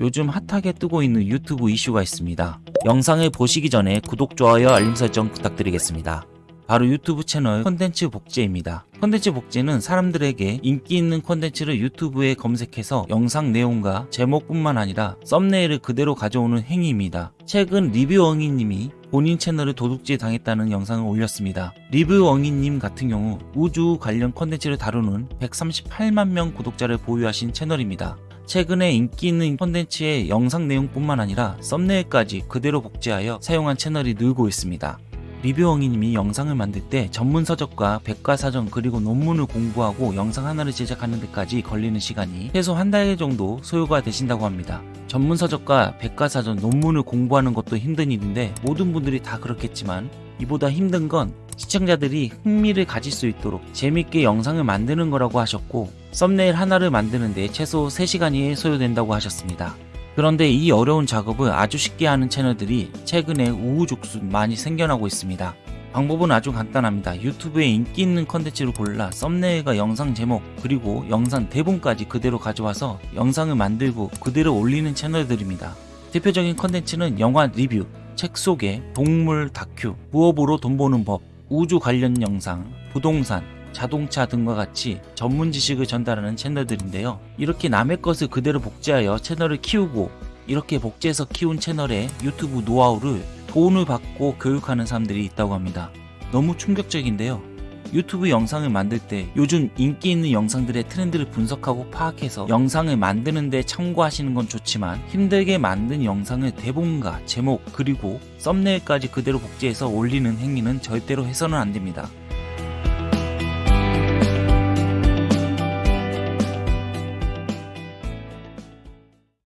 요즘 핫하게 뜨고 있는 유튜브 이슈가 있습니다. 영상을 보시기 전에 구독, 좋아요, 알림 설정 부탁드리겠습니다. 바로 유튜브 채널 콘텐츠 복제입니다. 콘텐츠 복제는 사람들에게 인기 있는 콘텐츠를 유튜브에 검색해서 영상 내용과 제목뿐만 아니라 썸네일을 그대로 가져오는 행위입니다. 최근 리뷰엉이님이 본인 채널을 도둑질 당했다는 영상을 올렸습니다. 리뷰엉이님 같은 경우 우주 관련 콘텐츠를 다루는 138만 명 구독자를 보유하신 채널입니다. 최근에 인기 있는 콘텐츠의 영상 내용뿐만 아니라 썸네일까지 그대로 복제하여 사용한 채널이 늘고 있습니다. 리뷰엉이님이 영상을 만들 때 전문 서적과 백과사전 그리고 논문을 공부하고 영상 하나를 제작하는 데까지 걸리는 시간이 최소 한 달 정도 소요가 되신다고 합니다. 전문 서적과 백과사전 논문을 공부하는 것도 힘든 일인데 모든 분들이 다 그렇겠지만 이보다 힘든 건 시청자들이 흥미를 가질 수 있도록 재밌게 영상을 만드는 거라고 하셨고 썸네일 하나를 만드는데 최소 3시간이 소요된다고 하셨습니다. 그런데 이 어려운 작업을 아주 쉽게 하는 채널들이 최근에 우후죽순 많이 생겨나고 있습니다. 방법은 아주 간단합니다. 유튜브에 인기 있는 컨텐츠를 골라 썸네일과 영상 제목 그리고 영상 대본까지 그대로 가져와서 영상을 만들고 그대로 올리는 채널들입니다. 대표적인 컨텐츠는 영화 리뷰, 책 소개, 동물 다큐, 부업으로 돈 버는 법, 우주 관련 영상, 부동산, 자동차 등과 같이 전문 지식을 전달하는 채널들인데요. 이렇게 남의 것을 그대로 복제하여 채널을 키우고 이렇게 복제해서 키운 채널의 유튜브 노하우를 돈을 받고 교육하는 사람들이 있다고 합니다. 너무 충격적인데요. 유튜브 영상을 만들 때 요즘 인기 있는 영상들의 트렌드를 분석하고 파악해서 영상을 만드는데 참고하시는 건 좋지만 힘들게 만든 영상을 대본과 제목 그리고 썸네일까지 그대로 복제해서 올리는 행위는 절대로 해서는 안 됩니다.